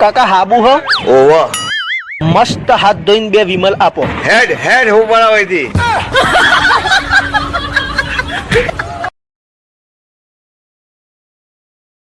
કાકા હાબુ હ. ઓવા. મસ્ત હાથ ધોઈને બે વિમલ આપો. હેડ હેડ હું બનાવી હતી